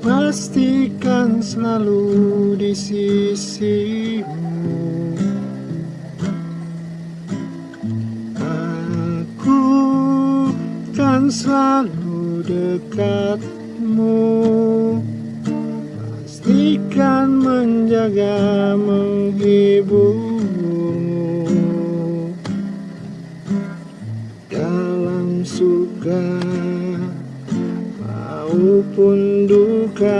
pastikan selalu di sisimu. Aku kan selalu dekatmu. Pastikan menjaga menghiburmu. Dalam suka maupun duka